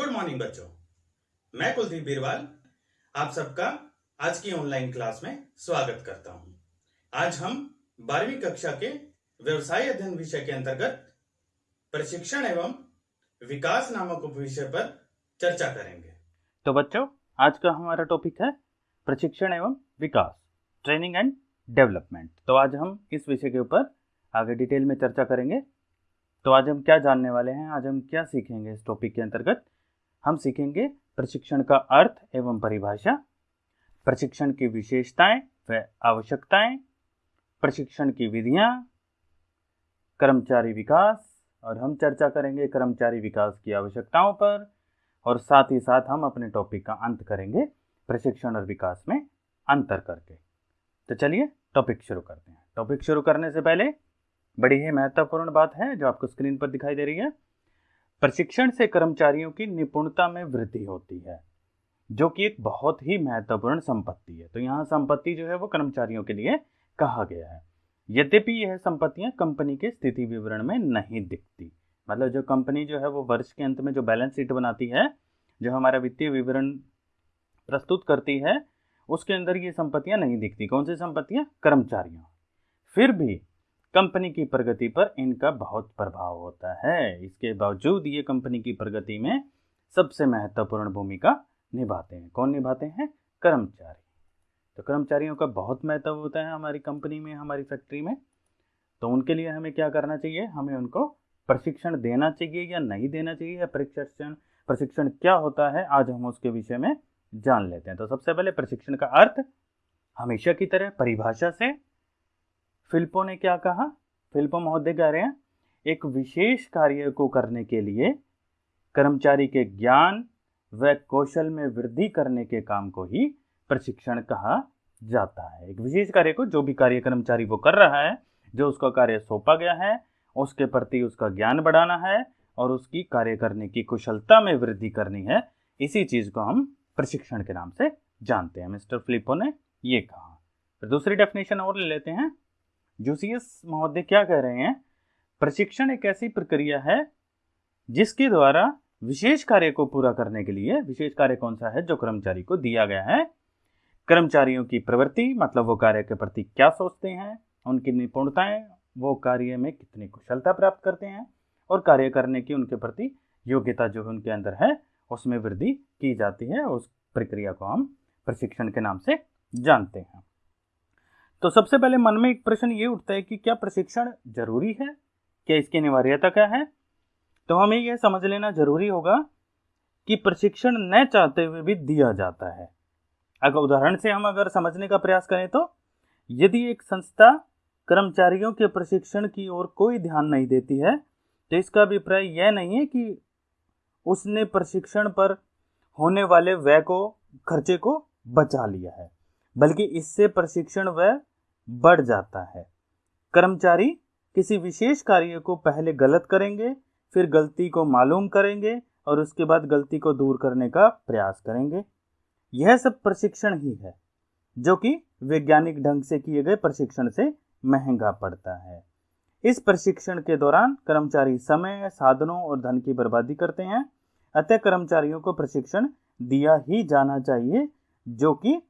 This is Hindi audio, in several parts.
गुड मॉर्निंग बच्चों। मैं कुलदीप बीरवाल, आप सबका आज की ऑनलाइन क्लास में स्वागत करता हूँ। आज हम बारहवीं कक्षा के व्यवसाय अध्ययन विषय के अंतर्गत प्रशिक्षण एवं विकास नामक विषय पर चर्चा करेंगे। तो बच्चों, आज का हमारा टॉपिक है प्रशिक्षण एवं विकास ट्रेनिंग एंड डेवलपमेंट तो आज हम इस विषय के ऊपर आगे डिटेल में चर्चा करेंगे। तो आज हम क्या जानने वाले हैं, आज हम क्या सीखेंगे इस टॉपिक के अंतर्गत? हम सीखेंगे प्रशिक्षण का अर्थ एवं परिभाषा, प्रशिक्षण की विशेषताएँ व आवश्यकताएँ, प्रशिक्षण की विधियाँ, कर्मचारी विकास, और हम चर्चा करेंगे कर्मचारी विकास की आवश्यकताओं पर, और साथ ही साथ हम अपने टॉपिक का अंत करेंगे प्रशिक्षण और विकास में अंतर करके। तो चलिए टॉपिक शुरू करते हैं। टॉपिक शुरू करने से पहले बड़ी ही महत्वपूर्ण बात है जो आपको स्क्रीन पर दिखाई दे रही है। प्रशिक्षण से कर्मचारियों की निपुणता में वृद्धि होती है, जो कि एक बहुत ही महत्वपूर्ण संपत्ति है। तो यहाँ संपत्ति जो है वो कर्मचारियों के लिए कहा गया है। यद्यपि यह संपत्तियाँ कंपनी के स्थिति विवरण में नहीं दिखती मतलब जो कंपनी जो है वो वर्ष के अंत में जो बैलेंस शीट बनाती है, जो हमारा वित्तीय विवरण प्रस्तुत करती है, उसके अंदर ये संपत्तियाँ नहीं दिखती। कौन सी संपत्तियाँ? कर्मचारियों। फिर भी कंपनी की प्रगति पर इनका बहुत प्रभाव होता है। इसके बावजूद ये कंपनी की प्रगति में सबसे महत्वपूर्ण भूमिका निभाते हैं। कौन निभाते हैं? कर्मचारी। तो कर्मचारियों का बहुत महत्व होता है हमारी कंपनी में, हमारी फैक्ट्री में। तो उनके लिए हमें क्या करना चाहिए? हमें उनको प्रशिक्षण देना चाहिए या नहीं देना चाहिए? या प्रशिक्षण प्रशिक्षण क्या होता है? आज हम उसके विषय में जान लेते हैं। तो सबसे पहले प्रशिक्षण का अर्थ हमेशा की तरह परिभाषा से फिल्पो ने क्या कहा? फिल्पो महोदय कह रहे हैं, एक विशेष कार्य को करने के लिए कर्मचारी के ज्ञान व कौशल में वृद्धि करने के काम को ही प्रशिक्षण कहा जाता है। एक विशेष कार्य को जो भी कार्य कर्मचारी वो कर रहा है, जो उसका कार्य सौंपा गया है, उसके प्रति उसका ज्ञान बढ़ाना है और उसकी कार्य करने की कुशलता में वृद्धि करनी है, इसी चीज़ को हम प्रशिक्षण के नाम से जानते हैं। मिस्टर फिलिपो ने ये कहा। दूसरी डेफिनेशन और ले लेते हैं। जूसियस महोदय क्या कह रहे हैं, प्रशिक्षण एक ऐसी प्रक्रिया है जिसके द्वारा विशेष कार्य को पूरा करने के लिए, विशेष कार्य कौन सा है जो कर्मचारी को दिया गया है, कर्मचारियों की प्रवृत्ति मतलब वो कार्य के प्रति क्या सोचते हैं, उनकी निपुणताएँ, वो कार्य में कितनी कुशलता प्राप्त करते हैं और कार्य करने की उनके प्रति योग्यता जो उनके अंदर है, उसमें वृद्धि की जाती है, उस प्रक्रिया को हम प्रशिक्षण के नाम से जानते हैं। तो सबसे पहले मन में एक प्रश्न ये उठता है कि क्या प्रशिक्षण ज़रूरी है? क्या इसकी अनिवार्यता क्या है? तो हमें यह समझ लेना ज़रूरी होगा कि प्रशिक्षण न चाहते हुए भी दिया जाता है। अगर उदाहरण से हम अगर समझने का प्रयास करें तो यदि एक संस्था कर्मचारियों के प्रशिक्षण की ओर कोई ध्यान नहीं देती है तो इसका अभिप्राय यह नहीं है कि उसने प्रशिक्षण पर होने वाले व्यय को, खर्चे को बचा लिया है, बल्कि इससे प्रशिक्षण व्यय बढ़ जाता है। कर्मचारी किसी विशेष कार्य को पहले गलत करेंगे, फिर गलती को मालूम करेंगे और उसके बाद गलती को दूर करने का प्रयास करेंगे। यह सब प्रशिक्षण ही है, जो कि वैज्ञानिक ढंग से किए गए प्रशिक्षण से महँगा पड़ता है। इस प्रशिक्षण के दौरान कर्मचारी समय, साधनों और धन की बर्बादी करते हैं, अतः कर्मचारियों को प्रशिक्षण दिया ही जाना चाहिए, जो कि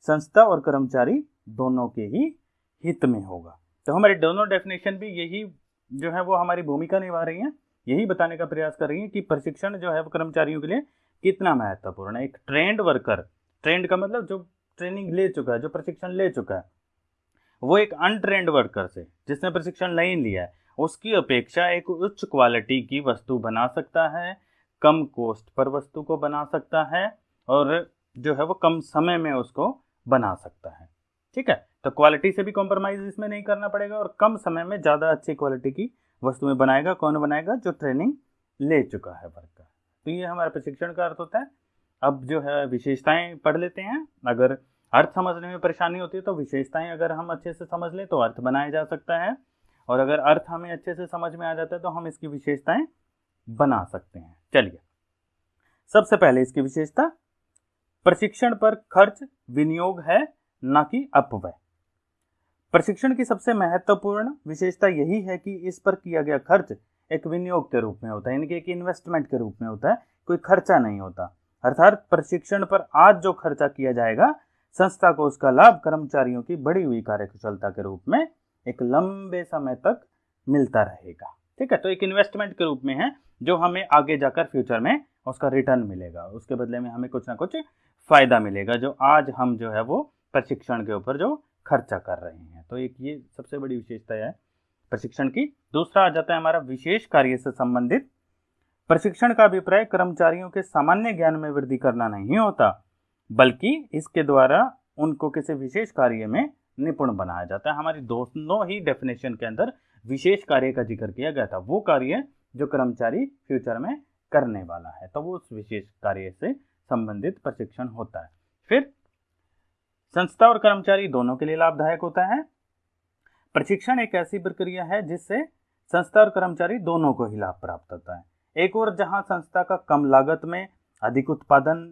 संस्था और कर्मचारी दोनों के ही हित में होगा। तो हमारी दोनों डेफिनेशन भी यही जो है वो हमारी भूमिका निभा रही हैं। यही बताने का प्रयास कर रही हैं कि प्रशिक्षण जो है वो कर्मचारियों के लिए कितना महत्वपूर्ण है। एक ट्रेंड वर्कर ट्रेंड का मतलब जो ट्रेनिंग ले चुका है, जो प्रशिक्षण ले चुका है, वो एक अनट्रेंड वर्कर से, जिसने प्रशिक्षण नहीं लिया है, उसकी अपेक्षा एक उच्च क्वालिटी की वस्तु बना सकता है, कम कॉस्ट पर वस्तु को बना सकता है, और जो है वो कम समय में उसको बना सकता है। ठीक है? तो क्वालिटी से भी कॉम्प्रोमाइज इसमें नहीं करना पड़ेगा और कम समय में ज़्यादा अच्छी क्वालिटी की वस्तुएँ बनाएगा, कौन बनाएगा? जो ट्रेनिंग ले चुका है वर्ग का। तो ये हमारा प्रशिक्षण का अर्थ होता है। अब जो है विशेषताएँ पढ़ लेते हैं। अगर अर्थ समझने में परेशानी होती है तो विशेषताएँ अगर हम अच्छे से समझ लें तो अर्थ बनाया जा सकता है। और अगर अर्थ हमें अच्छे से समझ में आ जाता है तो हम इसकी विशेषताएँ बना सकते हैं। चलिए। सबसे पहले इसकी विशेषता, प्रशिक्षण पर खर्च, विनियोग है, न कि अपव्यय। प्रशिक्षण की सबसे महत्वपूर्ण विशेषता यही है कि इस पर किया गया खर्च एक विनियोग के रूप में होता है, यानी कि एक इन्वेस्टमेंट के रूप में होता है, कोई खर्चा नहीं होता। अर्थात प्रशिक्षण पर आज जो खर्चा किया जाएगा, संस्था को उसका लाभ कर्मचारियों की बढ़ी हुई कार्यकुशलता के रूप में एक लंबे समय तक मिलता रहेगा। ठीक है तो एक इन्वेस्टमेंट के रूप में है, जो हमें आगे जाकर फ्यूचर में उसका रिटर्न मिलेगा। उसके बदले में हमें कुछ ना कुछ फ़ायदा मिलेगा, जो आज हम जो है वो प्रशिक्षण के ऊपर जो खर्चा कर रहे हैं। तो एक ये सबसे बड़ी विशेषता है प्रशिक्षण की। दूसरा आ जाता है हमारा विशेष कार्य से संबंधित। प्रशिक्षण का अभिप्राय कर्मचारियों के सामान्य ज्ञान में वृद्धि करना नहीं होता, बल्कि इसके द्वारा उनको किसी विशेष कार्य में निपुण बनाया जाता है। हमारी दोनों ही डेफिनेशन के अंदर विशेष कार्य का ज़िक्र किया गया था। वो कार्य जो कर्मचारी फ्यूचर में करने वाला है तो वो उस विशेष कार्य से संबंधित प्रशिक्षण होता है। फिर संस्था और कर्मचारी दोनों के लिए लाभदायक होता है। प्रशिक्षण एक ऐसी प्रक्रिया है जिससे संस्था और कर्मचारी दोनों को ही लाभ प्राप्त होता है। एक और जहाँ संस्था का कम लागत में अधिक उत्पादन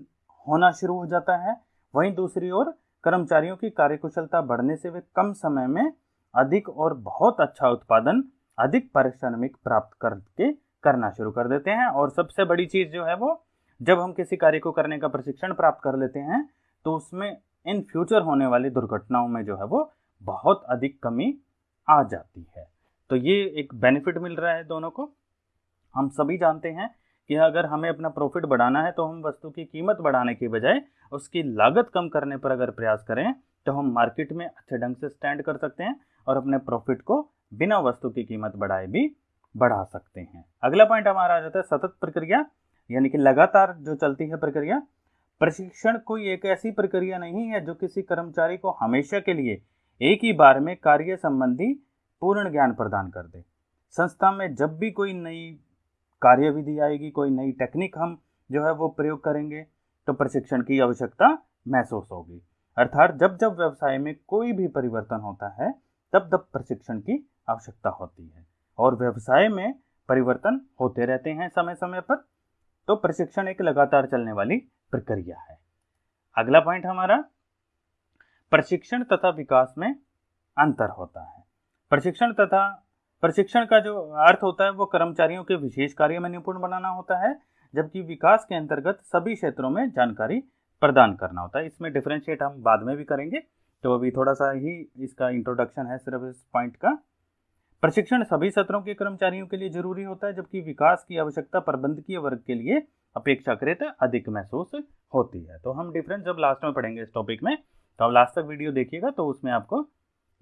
होना शुरू हो जाता है, वहीं दूसरी ओर कर्मचारियों की कार्यकुशलता बढ़ने से वे कम समय में अधिक और बहुत अच्छा उत्पादन, अधिक पारिश्रमिक प्राप्त करके करना शुरू कर देते हैं। और सबसे बड़ी चीज़ जो है वो, जब हम किसी कार्य को करने का प्रशिक्षण प्राप्त कर लेते हैं तो उसमें इन फ्यूचर होने वाली दुर्घटनाओं में जो है वो बहुत अधिक कमी आ जाती है। तो ये एक बेनिफिट मिल रहा है दोनों को। हम सभी जानते हैं कि अगर हमें अपना प्रॉफिट बढ़ाना है तो हम वस्तु की कीमत बढ़ाने की बजाय उसकी लागत कम करने पर अगर प्रयास करें तो हम मार्केट में अच्छे ढंग से स्टैंड कर सकते हैं और अपने प्रॉफिट को बिना वस्तु की कीमत बढ़ाए भी बढ़ा सकते हैं। अगला पॉइंट हमारा आ जाता है सतत प्रक्रिया, यानी कि लगातार जो चलती है प्रक्रिया। प्रशिक्षण कोई एक ऐसी प्रक्रिया नहीं है जो किसी कर्मचारी को हमेशा के लिए एक ही बार में कार्य संबंधी पूर्ण ज्ञान प्रदान कर दे। संस्था में जब भी कोई नई कार्य विधि आएगी, कोई नई टेक्निक हम जो है वो प्रयोग करेंगे तो प्रशिक्षण की आवश्यकता महसूस होगी। अर्थात जब जब व्यवसाय में कोई भी परिवर्तन होता है, तब तब प्रशिक्षण की आवश्यकता होती है। और व्यवसाय में परिवर्तन होते रहते हैं समय समय पर तो प्रशिक्षण एक लगातार चलने वाली प्रक्रिया है। अगला पॉइंट हमारा प्रशिक्षण तथा विकास में अंतर होता है। प्रशिक्षण तथा प्रशिक्षण का जो अर्थ होता है, वो कर्मचारियों के विशेष कार्य में निपुण बनाना होता है, जबकि विकास के अंतर्गत सभी क्षेत्रों में जानकारी प्रदान करना होता है। इसमें डिफ्रेंशिएट हम बाद में भी करेंगे। तो अभी थोड़ा सा ही इसका इंट्रोडक्शन है सिर्फ़ इस पॉइंट का। प्रशिक्षण सभी सत्रों के कर्मचारियों के लिए ज़रूरी होता है, जबकि विकास की आवश्यकता प्रबंधकीय वर्ग के लिए अपेक्षाकृत अधिक महसूस होती है। तो हम डिफरेंस जब लास्ट में पढ़ेंगे इस टॉपिक में तो आप लास्ट तक वीडियो देखिएगा तो उसमें आपको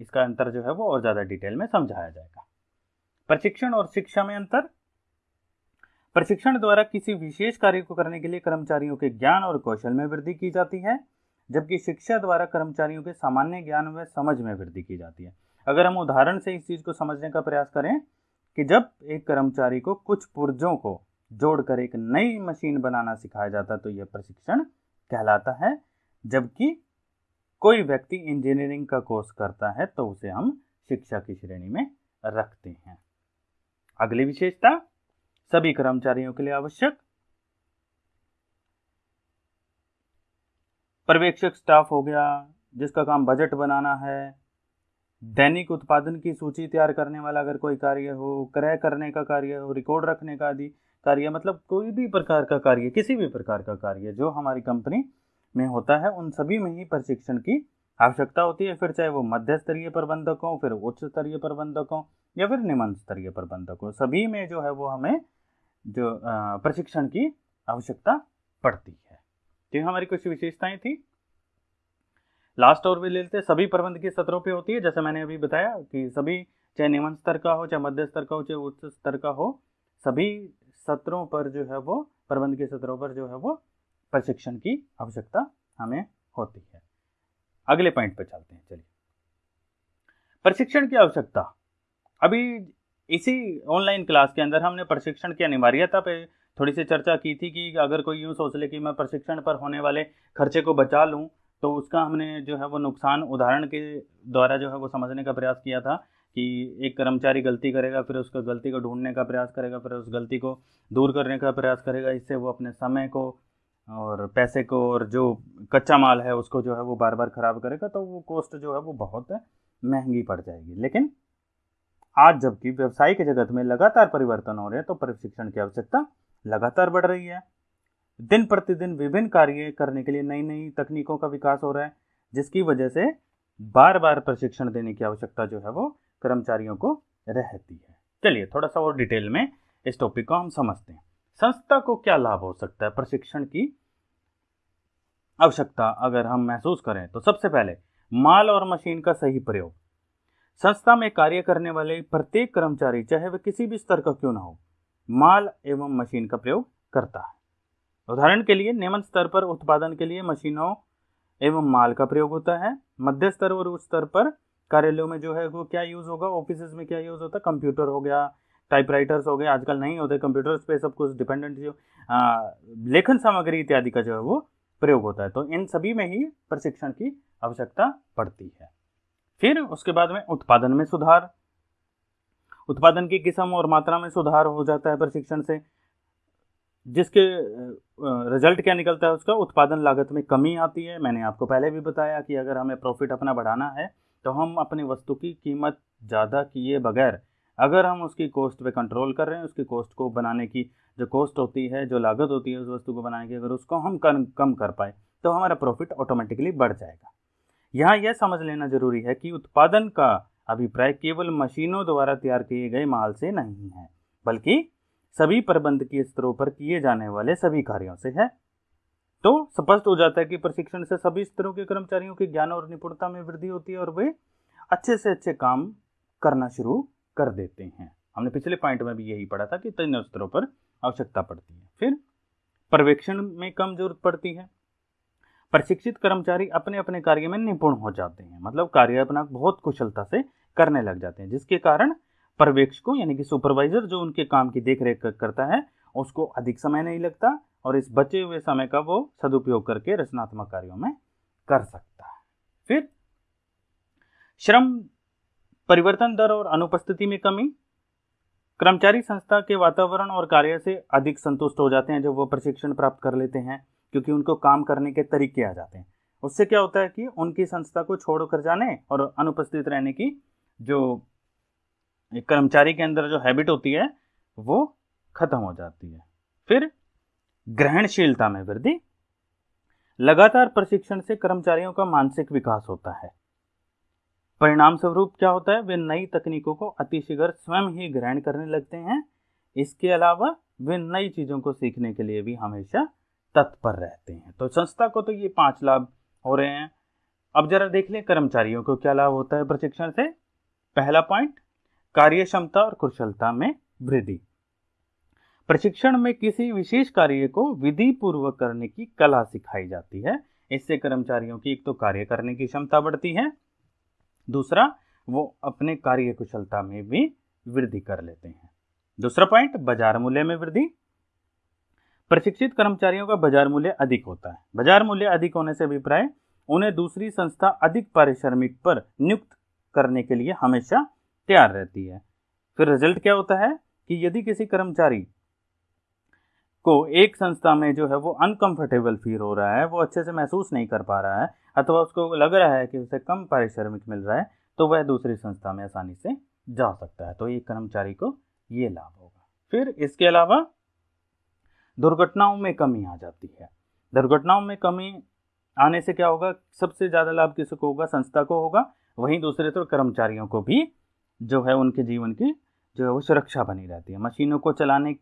इसका अंतर जो है वो और ज़्यादा डिटेल में समझाया जाएगा। प्रशिक्षण और शिक्षा में अंतर? प्रशिक्षण द्वारा किसी विशेष कार्य को करने के लिए कर्मचारियों के ज्ञान और कौशल में वृद्धि की जाती है, जबकि शिक्षा द्वारा कर्मचारियों के सामान्य ज्ञान व समझ में वृद्धि की जाती है। अगर हम उदाहरण से इस चीज़ को समझने का प्रयास करें कि जब एक कर्मचारी को कुछ पुर्जों को जोड़कर एक नई मशीन बनाना सिखाया जाता तो यह प्रशिक्षण कहलाता है, जबकि कोई व्यक्ति इंजीनियरिंग का कोर्स करता है तो उसे हम शिक्षा की श्रेणी में रखते हैं। अगली विशेषता, सभी कर्मचारियों के लिए आवश्यक। पर्यवेक्षक स्टाफ हो गया, जिसका काम बजट बनाना है। दैनिक उत्पादन की सूची तैयार करने वाला अगर कोई कार्य हो, क्रय करने का कार्य हो रिकॉर्ड रखने का आदि कार्य मतलब कोई भी प्रकार का कार्य, किसी भी प्रकार का कार्य जो हमारी कंपनी में होता है, उन सभी में ही प्रशिक्षण की आवश्यकता होती है। फिर चाहे वो मध्य स्तरीय प्रबंधक हो, फिर उच्च स्तरीय प्रबंधक हो, या फिर निम्न स्तरीय प्रबंधक हो, सभी में जो है वो हमें जो प्रशिक्षण की आवश्यकता पड़ती है। तो ये हमारी कुछ विशेषताएँ थी। लास्ट और भी लेते सभी प्रबंध के सत्रों पे होती है। जैसे मैंने अभी बताया कि सभी चाहे निम्न स्तर का हो, चाहे मध्य स्तर का हो, चाहे उच्च स्तर का हो, सभी सत्रों पर जो है वो, प्रबंध के सत्रों पर जो है वो प्रशिक्षण की आवश्यकता हमें होती है। अगले पॉइंट पर चलते हैं, चलिए। प्रशिक्षण की आवश्यकता। अभी इसी ऑनलाइन क्लास के अंदर हमने प्रशिक्षण की अनिवार्यता पे थोड़ी सी चर्चा की थी कि अगर कोई यूँ सोच ले कि मैं प्रशिक्षण पर होने वाले खर्चे को बचा लूँ तो उसका हमने जो है वो नुकसान उदाहरण के द्वारा जो है वो समझने का प्रयास किया था कि एक कर्मचारी गलती करेगा, फिर उसको गलती को ढूँढने का प्रयास करेगा, फिर उस गलती को दूर करने का प्रयास करेगा, इससे वो अपने समय को और पैसे को और जो कच्चा माल है उसको जो है वो बार बार ख़राब करेगा तो वो कॉस्ट जो है वो बहुत महँगी पड़ जाएगी। लेकिन आज जबकि व्यवसायिक जगत में लगातार परिवर्तन हो रहे हैं तो प्रशिक्षण की आवश्यकता लगातार बढ़ रही है। दिन प्रतिदिन विभिन्न कार्य करने के लिए नई नई तकनीकों का विकास हो रहा है, जिसकी वजह से बार बार प्रशिक्षण देने की आवश्यकता जो है वो कर्मचारियों को रहती है। चलिए थोड़ा सा और डिटेल में इस टॉपिक को हम समझते हैं। संस्था को क्या लाभ हो सकता है प्रशिक्षण की आवश्यकता अगर हम महसूस करें तो सबसे पहले माल और मशीन का सही प्रयोग। संस्था में कार्य करने वाले प्रत्येक कर्मचारी, चाहे वह किसी भी स्तर का क्यों ना हो, माल एवं मशीन का प्रयोग करता है। उदाहरण के लिए नियमन स्तर पर उत्पादन के लिए मशीनों एवं माल का प्रयोग होता है। मध्य स्तर और उच्च स्तर पर कार्यालयों में जो है वो क्या यूज़ होगा? ऑफ़िस में क्या यूज़ होता? है कंप्यूटर हो गया टाइपराइटर्स हो गए, आजकल नहीं होते कंप्यूटर्स पे सब कुछ डिपेंडेंट जो लेखन सामग्री इत्यादि का जो है वो प्रयोग होता है। तो इन सभी में ही प्रशिक्षण की आवश्यकता पड़ती है। फिर उसके बाद में उत्पादन में सुधार। उत्पादन की किस्म और मात्रा में सुधार हो जाता है प्रशिक्षण से। जिसके रिज़ल्ट क्या निकलता है उसका, उत्पादन लागत में कमी आती है। मैंने आपको पहले भी बताया कि अगर हमें प्रॉफिट अपना बढ़ाना है तो हम अपनी वस्तु की कीमत ज़्यादा किए बगैर अगर हम उसकी कॉस्ट पे कंट्रोल कर रहे हैं, उसकी कॉस्ट को बनाने की जो कॉस्ट होती है, जो लागत होती है उस वस्तु को बनाने की, अगर उसको हम कम कम कर पाए तो हमारा प्रॉफिट ऑटोमेटिकली बढ़ जाएगा। यहाँ यह समझ लेना ज़रूरी है कि उत्पादन का अभिप्राय केवल मशीनों द्वारा तैयार किए गए माल से नहीं है, बल्कि सभी प्रबंधकीय स्तरों पर किए जाने वाले सभी कार्यों से है। तो स्पष्ट हो जाता है कि प्रशिक्षण से सभी स्तरों के कर्मचारियों के ज्ञान और निपुणता में वृद्धि होती है और वे अच्छे से अच्छे काम करना शुरू कर देते हैं। हमने पिछले पॉइंट में भी यही पढ़ा था कि तीनों स्तरों पर आवश्यकता पड़ती है। फिर पर्यवेक्षण में कम ज़रूरत पड़ती है। प्रशिक्षित कर्मचारी अपने अपने कार्य में निपुण हो जाते हैं। मतलब कार्य अपना बहुत कुशलता से करने लग जाते हैं, जिसके कारण पर्यवेक्षकों यानी कि सुपरवाइजर जो उनके काम की देख रेख करता है, उसको अधिक समय नहीं लगता और इस बचे हुए समय का वो सदुपयोग करके रचनात्मक कार्यों में कर सकता है। फिर श्रम परिवर्तन दर और अनुपस्थिति में कमी। कर्मचारी संस्था के वातावरण और कार्य से अधिक संतुष्ट हो जाते हैं जब वो प्रशिक्षण प्राप्त कर लेते हैं, क्योंकि उनको काम करने के तरीके आ जाते हैं। उससे क्या होता है कि उनकी संस्था को छोड़कर जाने और अनुपस्थित रहने की जो कर्मचारी के अंदर जो हैबिट होती है, वो खत्म हो जाती है। फिर ग्रहणशीलता में वृद्धि। लगातार प्रशिक्षण से कर्मचारियों का मानसिक विकास होता है। परिणाम स्वरूप क्या होता है, वे नई तकनीकों को अतिशीघ्र स्वयं ही ग्रहण करने लगते हैं। इसके अलावा वे नई चीज़ों को सीखने के लिए भी हमेशा तत्पर रहते हैं। तो संस्था को तो ये पाँच लाभ हो रहे हैं। अब जरा देख लें कर्मचारियों को क्या लाभ होता है प्रशिक्षण से। पहला पॉइंट कार्य क्षमता और कुशलता में वृद्धि। प्रशिक्षण में किसी विशेष कार्य को विधि पूर्वक करने की कला सिखाई जाती है। इससे कर्मचारियों की एक तो कार्य करने की क्षमता बढ़ती है दूसरा, वो अपने कार्य कुशलता में भी वृद्धि कर लेते हैं। दूसरा पॉइंट बाज़ार मूल्य में वृद्धि। प्रशिक्षित कर्मचारियों का बाज़ार मूल्य अधिक होता है। बाज़ार मूल्य अधिक होने से अभिप्राय, उन्हें दूसरी संस्था अधिक पारिश्रमिक पर नियुक्त करने के लिए हमेशा तैयार रहती है। फिर रिज़ल्ट क्या होता है? कि यदि किसी कर्मचारी को एक संस्था में जो है वो अनकंफर्टेबल फील हो रहा है, वो अच्छे से महसूस नहीं कर पा रहा है, अथवा उसको लग रहा है कि उसे कम पारिश्रमिक मिल रहा है तो वह दूसरी संस्था में आसानी से जा सकता है। तो एक कर्मचारी को ये लाभ होगा। फिर इसके अलावा दुर्घटनाओं में कमी आ जाती है। दुर्घटनाओं में कमी आने से क्या होगा? सबसे ज़्यादा लाभ किसको होगा? संस्था को होगा। वहीं दूसरे तो कर्मचारियों को भी जो है उनके जीवन की जो है वो सुरक्षा बनी रहती है। मशीनों को चलाने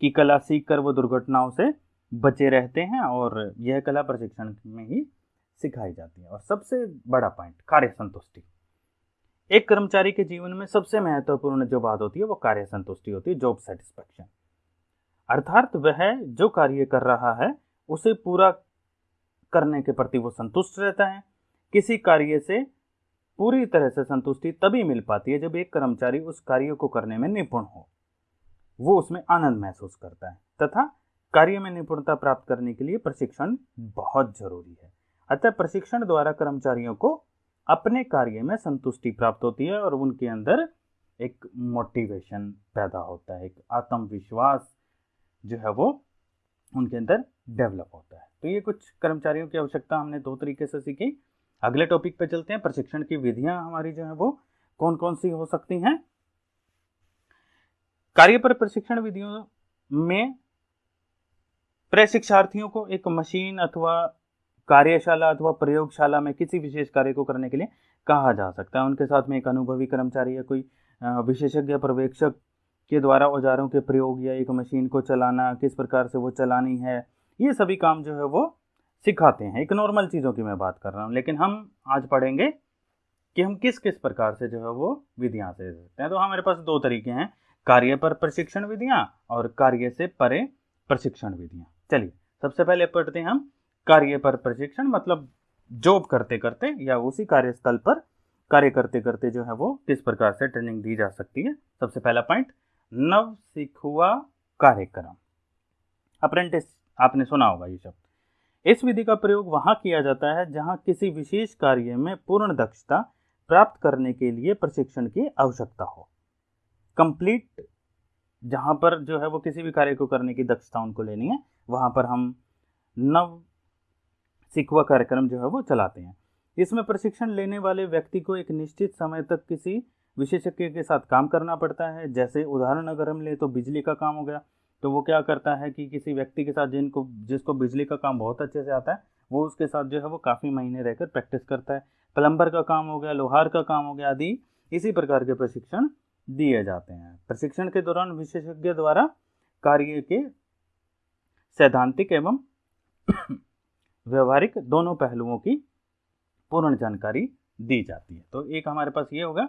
की कला सीख कर वो दुर्घटनाओं से बचे रहते हैं और यह कला प्रशिक्षण में ही सिखाई जाती है। और सबसे बड़ा पॉइंट, कार्य संतुष्टि। एक कर्मचारी के जीवन में सबसे महत्वपूर्ण जो बात होती है वो कार्य संतुष्टि होती है जॉब सेटिस्फेक्शन अर्थात वह जो कार्य कर रहा है, उसे पूरा करने के प्रति वो संतुष्ट रहता है। किसी कार्य से पूरी तरह से संतुष्टि तभी मिल पाती है जब एक कर्मचारी उस कार्य को करने में निपुण हो। वो उसमें आनंद महसूस करता है। तथा कार्य में निपुणता प्राप्त करने के लिए प्रशिक्षण बहुत ज़रूरी है। अतः प्रशिक्षण द्वारा कर्मचारियों को अपने कार्य में संतुष्टि प्राप्त होती है और उनके अंदर एक मोटिवेशन पैदा होता है, एक आत्मविश्वास जो है वो उनके अंदर डेवलप होता है। तो ये कुछ कर्मचारियों की आवश्यकता हमने दो तरीके से सीखी। अगले टॉपिक पे चलते हैं। प्रशिक्षण की विधियाँ हमारी जो है वो कौन कौन सी हो सकती हैं? कार्य पर प्रशिक्षण विधियों में प्रशिक्षार्थियों को एक मशीन अथवा कार्यशाला अथवा प्रयोगशाला में किसी विशेष कार्य को करने के लिए कहा जा सकता है। उनके साथ में एक अनुभवी कर्मचारी या कोई विशेषज्ञ पर्यवेक्षक के द्वारा औजारों के प्रयोग या एक मशीन को चलाना, किस प्रकार से वो चलानी है, ये सभी काम जो है वो सिखाते हैं। एक नॉर्मल चीज़ों की मैं बात कर रहा हूँ, लेकिन हम आज पढ़ेंगे कि हम किस किस प्रकार से जो है वो विधियाँ से सकते हैं। तो हमारे पास दो तरीके हैं। कार्य पर प्रशिक्षण विधियाँ और कार्य से परे प्रशिक्षण विधियाँ। चलिए, सबसे पहले पढ़ते हैं हम। कार्य पर प्रशिक्षण मतलब जॉब करते करते या उसी कार्यस्थल पर कार्य करते करते जो है वो किस प्रकार से ट्रेनिंग दी जा सकती है? सबसे पहला पॉइंट नव सिखुआ कार्यक्रम। अप्रेंटिस आपने सुना होगा ये शब्द। इस विधि का प्रयोग वहाँ किया जाता है जहाँ किसी विशेष कार्य में पूर्ण दक्षता प्राप्त करने के लिए प्रशिक्षण की आवश्यकता हो। कंप्लीट जहाँ पर जो है वो किसी भी कार्य को करने की दक्षता उनको लेनी है, वहाँ पर हम नव सिकवा कार्यक्रम जो है वो चलाते हैं। इसमें प्रशिक्षण लेने वाले व्यक्ति को एक निश्चित समय तक किसी विशेषज्ञ के साथ काम करना पड़ता है। जैसे उदाहरण अगर हम ले तो बिजली का काम हो गया तो वो क्या करता है कि किसी व्यक्ति के साथ जिनको, जिसको बिजली का काम बहुत अच्छे से आता है, वो उसके साथ जो है वो काफ़ी महीने रहकर प्रैक्टिस करता है। प्लम्बर का काम हो गया, लोहार का काम हो गया आदि, इसी प्रकार के प्रशिक्षण दिए जाते हैं। प्रशिक्षण के दौरान विशेषज्ञ द्वारा कार्य के सैद्धांतिक एवं व्यवहारिक दोनों पहलुओं की पूर्ण जानकारी दी जाती है। तो एक हमारे पास ये होगा।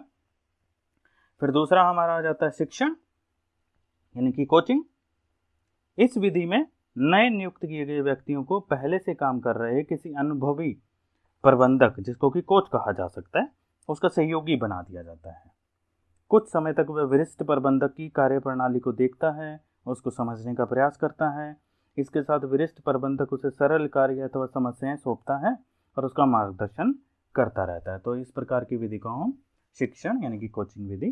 फिर दूसरा हमारा आ जाता है शिक्षण, यानी कि कोचिंग इस विधि में नए नियुक्त किए गए व्यक्तियों को पहले से काम कर रहे किसी अनुभवी प्रबंधक, जिसको कि कोच कहा जा सकता है, उसका सहयोगी बना दिया जाता है। कुछ समय तक वह वरिष्ठ प्रबंधक की कार्य प्रणाली को देखता है, उसको समझने का प्रयास करता है। इसके साथ वरिष्ठ प्रबंधक उसे सरल कार्य अथवा समस्याएँ सौंपता है और उसका मार्गदर्शन करता रहता है। तो इस प्रकार की विधि को हम शिक्षण यानी कि कोचिंग विधि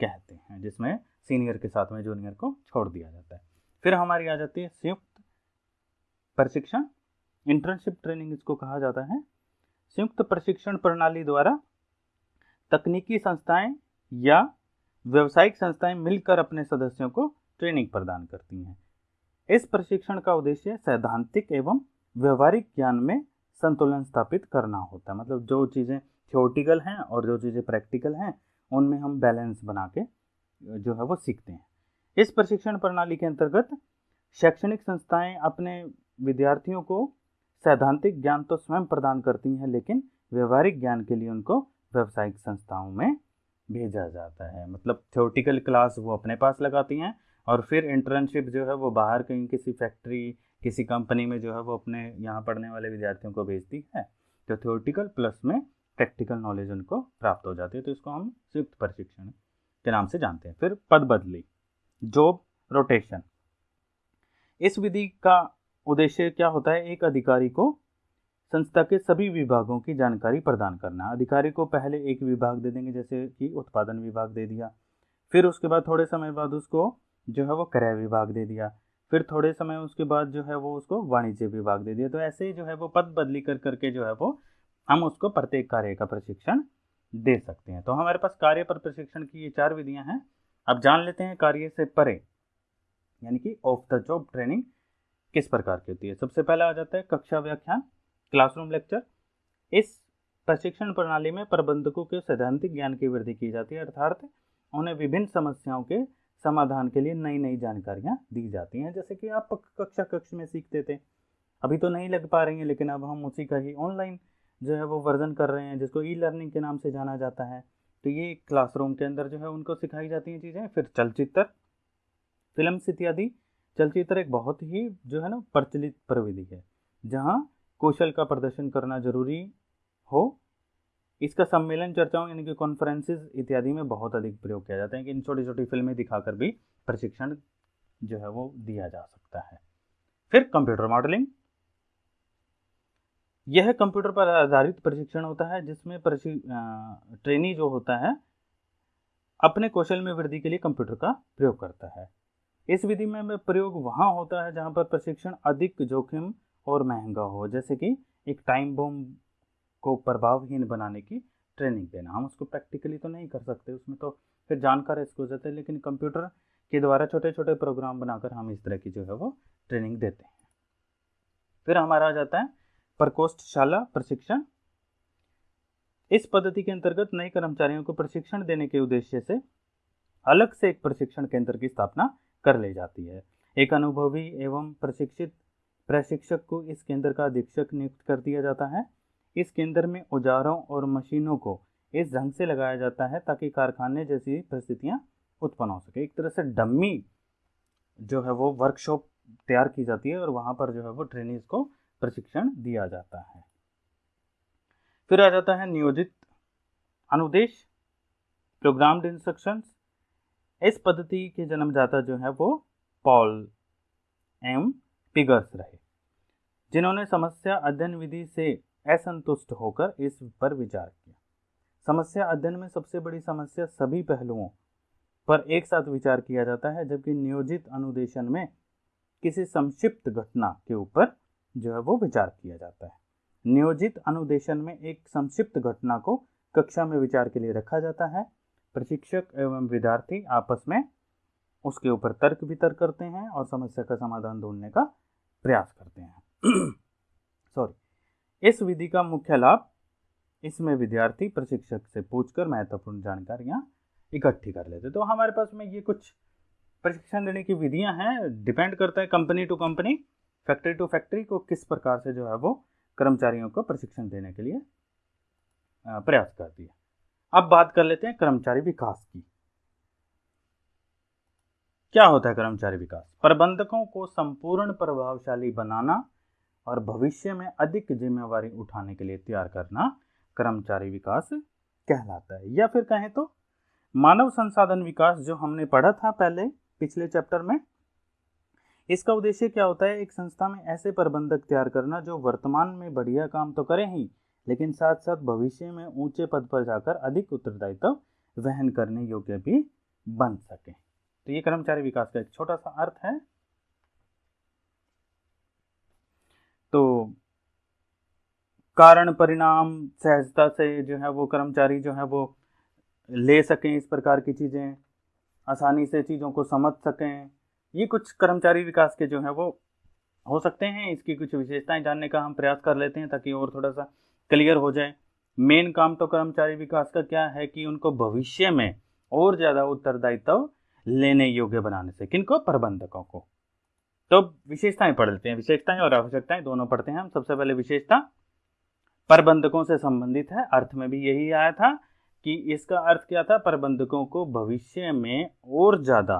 कहते हैं, जिसमें सीनियर के साथ में जूनियर को छोड़ दिया जाता है। फिर हमारी आ जाती है संयुक्त प्रशिक्षण। इंटर्नशिप ट्रेनिंग इसको कहा जाता है। संयुक्त प्रशिक्षण प्रणाली द्वारा तकनीकी संस्थाएँ या व्यवसायिक संस्थाएँ मिलकर अपने सदस्यों को ट्रेनिंग प्रदान करती हैं। इस प्रशिक्षण का उद्देश्य सैद्धांतिक एवं व्यवहारिक ज्ञान में संतुलन स्थापित करना होता है। मतलब जो चीज़ें थियोटिकल हैं और जो चीज़ें प्रैक्टिकल हैं, उनमें हम बैलेंस बना के जो है वो सीखते हैं। इस प्रशिक्षण प्रणाली के अंतर्गत शैक्षणिक संस्थाएँ अपने विद्यार्थियों को सैद्धांतिक ज्ञान तो स्वयं प्रदान करती हैं, लेकिन व्यवहारिक ज्ञान के लिए उनको व्यावसायिक संस्थाओं में भेजा जाता है। मतलब थियोटिकल क्लास वो अपने पास लगाती हैं और फिर इंटर्नशिप जो है वो बाहर कहीं किसी फैक्ट्री किसी कंपनी में जो है वो अपने यहाँ पढ़ने वाले विद्यार्थियों को भेजती है तो थियोटिकल प्लस में प्रैक्टिकल नॉलेज उनको प्राप्त हो जाती है तो इसको हम संयुक्त प्रशिक्षण के नाम से जानते हैं। फिर पद बदली जॉब रोटेशन इस विधि का उद्देश्य क्या होता है? एक अधिकारी को संस्था के सभी विभागों की जानकारी प्रदान करना। अधिकारी को पहले एक विभाग दे देंगे, जैसे कि उत्पादन विभाग दे दिया। फिर उसके बाद थोड़े समय बाद उसको जो है वो क्रय विभाग दे दिया। फिर थोड़े समय उसके बाद जो है वो उसको वाणिज्य विभाग दे दिया। तो ऐसे ही जो है वो पद बदली कर करके जो है वो हम उसको प्रत्येक कार्य का प्रशिक्षण दे सकते हैं। तो हमारे पास कार्य पर प्रशिक्षण की ये चार विधियाँ हैं। अब जान लेते हैं कार्य से परे, यानी कि ऑफ़ द जॉब ट्रेनिंग किस प्रकार की होती है। सबसे पहला आ जाता है कक्षा व्याख्यान। Classroom lecture. इस प्रशिक्षण प्रणाली में प्रबंधकों के सैद्धांतिक ज्ञान की वृद्धि की जाती है, अर्थात उन्हें विभिन्न समस्याओं के समाधान के लिए नई नई जानकारियाँ दी जाती हैं, जैसे कि आप कक्षा कक्ष में सीखते थे, अभी तो नहीं लग पा रही हैं, लेकिन अब हम उसी का ही ऑनलाइन जो है वो वर्जन कर रहे हैं, जिसको ई लर्निंग के नाम से जाना जाता है। तो ये क्लासरूम के अंदर जो है उनको सिखाई जाती हैं चीज़ें, फिर चलचित्र फ़िल्म इत्यादि चलचित्र एक बहुत ही जो है ना प्रचलित प्रविधि है, जहाँ कौशल का प्रदर्शन करना ज़रूरी हो। इसका सम्मेलन चर्चाओं, यानी कि कॉन्फ्रेंसेज इत्यादि में बहुत अधिक प्रयोग किया जाता है कि इन छोटी छोटी फ़िल्में दिखाकर भी प्रशिक्षण जो है वो दिया जा सकता है। फिर कंप्यूटर मॉडलिंग यह कंप्यूटर पर आधारित प्रशिक्षण होता है, जिसमें ट्रेनी जो होता है, अपने कौशल में वृद्धि के लिए कंप्यूटर का प्रयोग करता है। इस विधि में प्रयोग वहाँ होता है जहाँ पर प्रशिक्षण अधिक जोखिम और महँगा हो। जैसे कि एक टाइम बम को प्रभावहीन बनाने की ट्रेनिंग देना। हम उसको प्रैक्टिकली तो नहीं कर सकते, उसमें तो फिर जानकार इसको जाते हैं, लेकिन कंप्यूटर के द्वारा छोटे छोटे प्रोग्राम बनाकर हम इस तरह की जो है वो ट्रेनिंग देते हैं। फिर हमारा आ जाता है प्रकोष्ठशाला प्रशिक्षण। इस पद्धति के अंतर्गत नए कर्मचारियों को प्रशिक्षण देने के उद्देश्य से अलग से एक प्रशिक्षण केंद्र की स्थापना कर ली जाती है। एक अनुभवी एवं प्रशिक्षित प्रशिक्षक को इस केंद्र का अधीक्षक नियुक्त कर दिया जाता है। इस केंद्र में औजारों और मशीनों को इस ढंग से लगाया जाता है ताकि कारखाने जैसी परिस्थितियाँ उत्पन्न हो सके। एक तरह से डम्मी जो है वो वर्कशॉप तैयार की जाती है और वहाँ पर जो है वो ट्रेनिंग को प्रशिक्षण दिया जाता है। फिर आ जाता है नियोजित अनुदेश प्रोग्राम्ड इंस्ट्रक्शंस इस पद्धति के जन्मदाता जो है वो पॉल एम पिगर्स रहे, जिन्होंने समस्या अध्ययन विधि से असंतुष्ट होकर इस पर विचार किया। समस्या अध्ययन में सबसे बड़ी समस्या सभी पहलुओं पर एक साथ विचार किया जाता है, जबकि नियोजित अनुदेशन में किसी संक्षिप्त घटना के ऊपर जो है वो विचार किया जाता है। नियोजित अनुदेशन में एक संक्षिप्त घटना को कक्षा में विचार के लिए रखा जाता है। प्रशिक्षक एवं विद्यार्थी आपस में उसके ऊपर तर्क वितर्क करते हैं और समस्या का समाधान ढूँढने का प्रयास करते हैं। सॉरी इस विधि का मुख्य लाभ इसमें विद्यार्थी प्रशिक्षक से पूछकर महत्वपूर्ण जानकारियाँ इकट्ठी कर लेते तो हमारे पास में ये कुछ प्रशिक्षण देने की विधियाँ हैं। डिपेंड करता है company to company factory to factory को किस प्रकार से जो है वो कर्मचारियों को प्रशिक्षण देने के लिए प्रयास करती है। अब बात कर लेते हैं कर्मचारी विकास की। क्या होता है कर्मचारी विकास? प्रबंधकों को संपूर्ण प्रभावशाली बनाना और भविष्य में अधिक जिम्मेवारी उठाने के लिए तैयार करना कर्मचारी विकास कहलाता है। या फिर कहें तो मानव संसाधन विकास जो हमने पढ़ा था पहले, पिछले चैप्टर में, इसका उद्देश्य क्या होता है? एक संस्था में ऐसे प्रबंधक तैयार करना जो वर्तमान में बढ़िया काम तो करें ही, लेकिन साथ साथ भविष्य में ऊँचे पद पर जाकर अधिक उत्तरदायित्व वहन करने योग्य भी बन सके। तो ये कर्मचारी विकास का एक छोटा सा अर्थ है। तो कारण, परिणाम, सहजता से जो है वो कर्मचारी जो है वो ले सकें इस प्रकार की चीज़ें, आसानी से चीज़ों को समझ सकें। ये कुछ कर्मचारी विकास के जो है वो हो सकते हैं। इसकी कुछ विशेषताएँ जानने का हम प्रयास कर लेते हैं ताकि और थोड़ा सा क्लियर हो जाए। मेन काम तो कर्मचारी विकास का क्या है कि उनको भविष्य में और ज़्यादा उत्तरदायित्व लेने योग्य बनाने से किनको प्रबंधकों को। तो विशेषताएँ पढ़ लेते हैं, विशेषताएँ और आवश्यकताएँ दोनों पढ़ते हैं हम। सबसे पहले विशेषता, प्रबंधकों से संबंधित है। अर्थ में भी यही आया था कि इसका अर्थ क्या था? प्रबंधकों को भविष्य में और ज़्यादा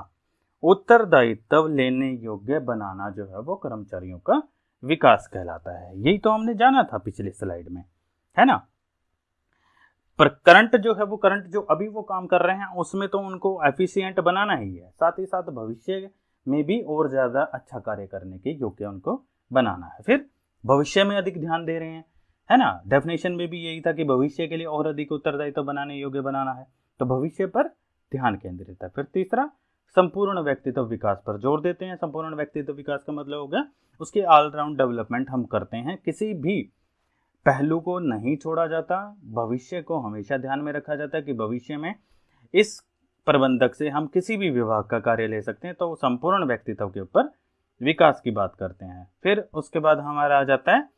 उत्तरदायित्व लेने योग्य बनाना जो है वो कर्मचारियों का विकास कहलाता है। यही तो हमने जाना था पिछले स्लाइड में, है ना? पर करंट जो है, वो करंट जो अभी वो काम कर रहे हैं, उसमें तो उनको एफिशिएंट बनाना ही है। साथ ही साथ भविष्य में भी और ज़्यादा अच्छा कार्य करने के योग्य उनको बनाना है। फिर भविष्य में अधिक ध्यान दे रहे हैं, है ना? डेफिनेशन में भी यही था कि भविष्य के लिए और अधिक उत्तरदायित्व बनाने योग्य बनाना है। तो भविष्य पर ध्यान केंद्रित है। फिर तीसरा, संपूर्ण व्यक्तित्व विकास पर ज़ोर देते हैं। संपूर्ण व्यक्तित्व विकास का मतलब हो गया उसके ऑलराउंड डेवलपमेंट हम करते हैं। किसी भी पहलू को नहीं छोड़ा जाता, भविष्य को हमेशा ध्यान में रखा जाता है कि भविष्य में इस प्रबंधक से हम किसी भी विभाग का कार्य ले सकते हैं तो संपूर्ण व्यक्तित्व के ऊपर विकास की बात करते हैं। फिर उसके बाद हमारा आ जाता है,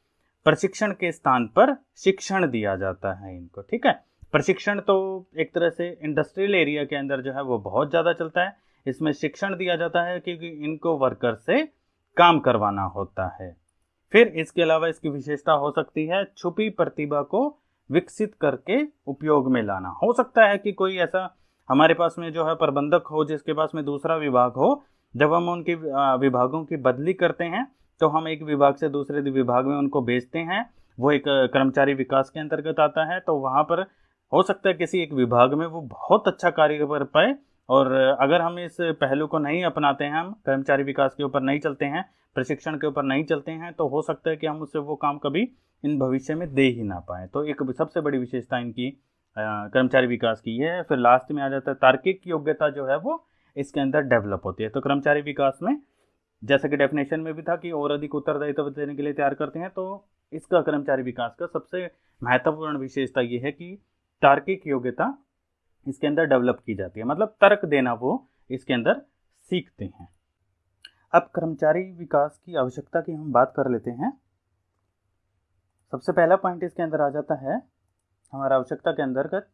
प्रशिक्षण के स्थान पर शिक्षण दिया जाता है इनको, ठीक है? प्रशिक्षण तो एक तरह से इंडस्ट्रियल एरिया के अंदर जो है वो बहुत ज़्यादा चलता है। इसमें शिक्षण दिया जाता है क्योंकि इनको वर्कर से काम करवाना होता है। फिर इसके अलावा इसकी विशेषता हो सकती है, छुपी प्रतिभा को विकसित करके उपयोग में लाना। हो सकता है कि कोई ऐसा हमारे पास में जो है प्रबंधक हो, जिसके पास में दूसरा विभाग हो, जब हम उनके विभागों की बदली करते हैं तो हम एक विभाग से दूसरे विभाग में उनको भेजते हैं, वो एक कर्मचारी विकास के अंतर्गत आता है तो वहाँ पर हो सकता है किसी एक विभाग में वो बहुत अच्छा कार्य कर पाए और अगर हम इस पहलू को नहीं अपनाते हैं, हम कर्मचारी विकास के ऊपर नहीं चलते हैं, प्रशिक्षण के ऊपर नहीं चलते हैं तो हो सकता है कि हम उससे वो काम कभी इन भविष्य में दे ही ना पाए। तो एक सबसे बड़ी विशेषता इनकी कर्मचारी विकास की है, फिर लास्ट में आ जाता है, तार्किक योग्यता जो है वो इसके अंदर डेवलप होती है। तो कर्मचारी विकास में, जैसा कि डेफिनेशन में भी था कि और अधिक उत्तरदायित्व देने के लिए तैयार करते हैं तो इसका कर्मचारी विकास का सबसे महत्वपूर्ण विशेषता ये है कि तार्किक योग्यता इसके अंदर डेवलप की जाती है। मतलब तर्क देना वो इसके अंदर सीखते हैं। अब कर्मचारी विकास की आवश्यकता की हम बात कर लेते हैं। सबसे पहला पॉइंट इसके अंदर आ जाता है, हमारा आवश्यकता के अंतर्गत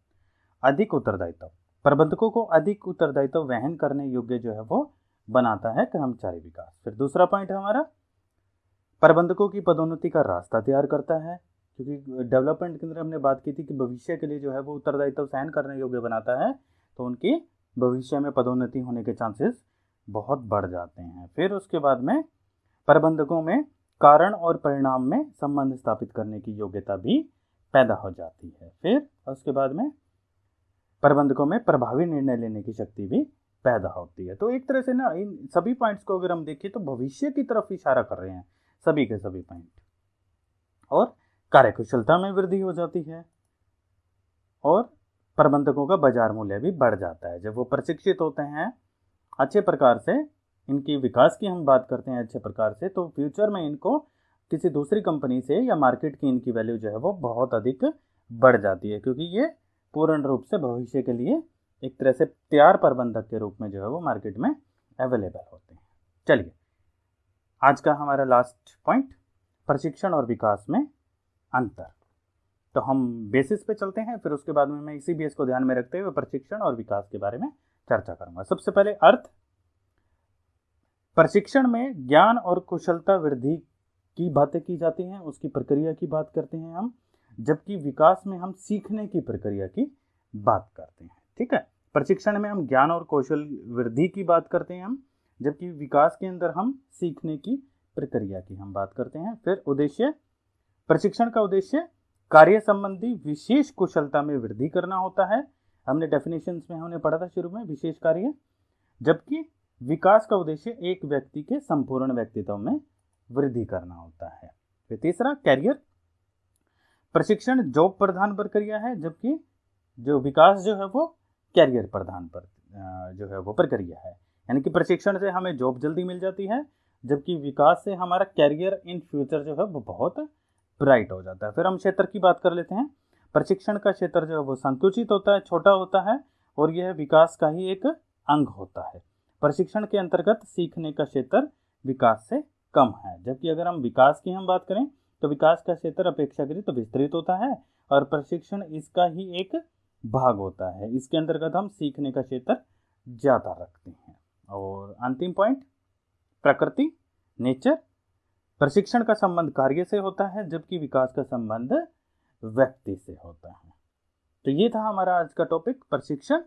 अधिक उत्तरदायित्व। प्रबंधकों को अधिक उत्तरदायित्व वहन करने योग्य जो है वो बनाता है कर्मचारी विकास। फिर दूसरा पॉइंट हमारा, प्रबंधकों की पदोन्नति का रास्ता तैयार करता है। क्योंकि डेवलपमेंट के अंदर हमने बात की थी कि भविष्य के लिए जो है वो उत्तरदायित्व सहन करने योग्य बनाता है तो उनकी भविष्य में पदोन्नति होने के चांसेस बहुत बढ़ जाते हैं। फिर उसके बाद में प्रबंधकों में कारण और परिणाम में संबंध स्थापित करने की योग्यता भी पैदा हो जाती है। फिर उसके बाद में प्रबंधकों में प्रभावी निर्णय लेने की शक्ति भी पैदा होती है। तो एक तरह से ना, इन सभी पॉइंट्स को अगर हम देखें तो भविष्य की तरफ़ इशारा कर रहे हैं, सभी के सभी पॉइंट और कार्यकुशलता में वृद्धि हो जाती है और प्रबंधकों का बाज़ार मूल्य भी बढ़ जाता है। जब वो प्रशिक्षित होते हैं, अच्छे प्रकार से इनकी विकास की हम बात करते हैं अच्छे प्रकार से तो फ्यूचर में इनको किसी दूसरी कंपनी से या मार्केट की इनकी वैल्यू जो है वो बहुत अधिक बढ़ जाती है, क्योंकि ये पूर्ण रूप से भविष्य के लिए एक तरह से तैयार प्रबंधक के रूप में जो है वो मार्केट में अवेलेबल होते हैं। चलिए, आज का हमारा लास्ट पॉइंट, प्रशिक्षण और विकास में अंतर। तो हम बेसिस पे चलते हैं, फिर उसके बाद में मैं इसी बेस को ध्यान में रखते हुए प्रशिक्षण और विकास के बारे में चर्चा करूँगा। सबसे पहले अर्थ। प्रशिक्षण में ज्ञान और कुशलता वृद्धि की बातें की जाती हैं, उसकी प्रक्रिया की बात करते हैं हम, जबकि विकास में हम सीखने की प्रक्रिया की बात करते हैं। ठीक है? प्रशिक्षण में हम ज्ञान और कौशल वृद्धि की बात करते हैं हम, जबकि विकास के अंदर हम सीखने की प्रक्रिया की हम बात करते हैं। फिर उद्देश्य प्रशिक्षण का उद्देश्य कार्य संबंधी विशेष कुशलता में वृद्धि करना होता है। हमने डेफिनेशन में हमने पढ़ा था शुरू में विशेष कार्य। जबकि विकास का उद्देश्य एक व्यक्ति के संपूर्ण व्यक्तित्व में वृद्धि करना होता है। फिर तीसरा कैरियर प्रशिक्षण जॉब प्रधान प्रक्रिया है, जबकि जो विकास जो है वो कैरियर प्रधान पर जो है वो प्रक्रिया है। यानी कि प्रशिक्षण से हमें जॉब जल्दी मिल जाती है, जबकि विकास से हमारा कैरियर इन फ्यूचर जो है वो बहुत ब्राइट हो जाता है। फिर हम क्षेत्र की बात कर लेते हैं। प्रशिक्षण का क्षेत्र जो है वो संकुचित होता है, छोटा होता है और यह विकास का ही एक अंग होता है। प्रशिक्षण के अंतर्गत सीखने का क्षेत्र विकास से कम है। जबकि अगर हम विकास की हम बात करें तो विकास का क्षेत्र अपेक्षाकृत तो विस्तृत होता है और प्रशिक्षण इसका ही एक भाग होता है। इसके अंतर्गत हम सीखने का क्षेत्र ज़्यादा रखते हैं। और अंतिम पॉइंट, प्रकृति, नेचर प्रशिक्षण का संबंध कार्य से होता है, जबकि विकास का संबंध व्यक्ति से होता है। तो ये था हमारा आज का टॉपिक प्रशिक्षण।